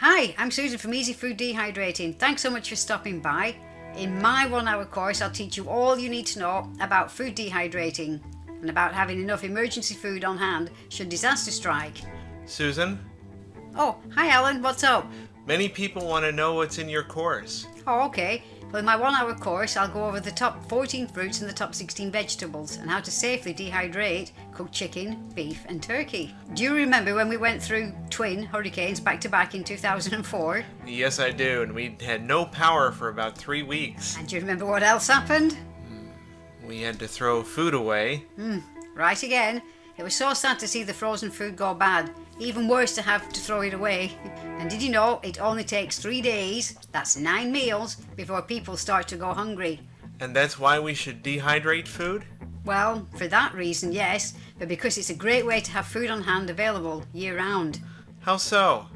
Hi, I'm Susan from Easy Food Dehydrating. Thanks so much for stopping by. In my one hour course, I'll teach you all you need to know about food dehydrating and about having enough emergency food on hand should disaster strike. Susan, Oh, hi Alan, what's up? many people want to know what's in your course. Oh, okay. Well, in my one hour course, I'll go over the top 14 fruits and the top 16 vegetables and how to safely dehydrate cooked chicken, beef, and turkey. Do you remember when we went through twin hurricanes back to back in 2004? Yes, I do, and we had no power for about three weeks. And do you remember what else happened? Hmm. We had to throw food away. Hmm. Right again. It was so sad to see the frozen food go bad. Even worse to have to throw it away. And did you know it only takes three days, that's nine meals, before people start to go hungry? And that's why we should dehydrate food? Well, for that reason, yes, but because it's a great way to have food on hand available year round. How so?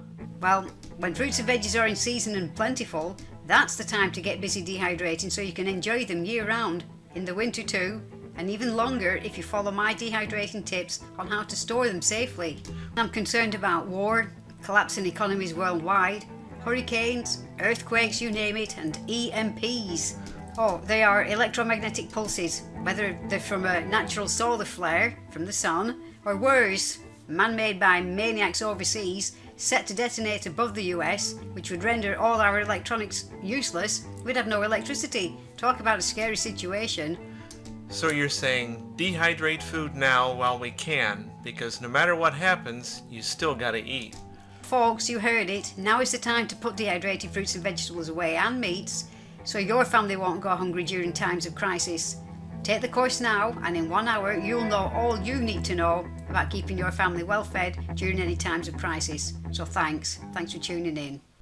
Well, when fruits and veggies are in season and plentiful, that's the time to get busy dehydrating so you can enjoy them year round. In the winter too, and even longer if you follow my dehydrating tips on how to store them safely. I'm concerned about war, collapsing economies worldwide, hurricanes, earthquakes, you name it, and EMPs. Oh, they are electromagnetic pulses, whether they're from a natural solar flare from the sun, or worse, man-made by maniacs overseas, set to detonate above the US, which would render all our electronics useless. We'd have no electricity. Talk about a scary situation. So you're saying dehydrate food now while we can, because no matter what happens, you still gotta eat. Folks, you heard it. Now is the time to put dehydrated fruits and vegetables away and meats so your family won't go hungry during times of crisis. Take the course now, and in one hour, you'll know all you need to know about keeping your family well fed during any times of crisis. So, thanks. Thanks for tuning in.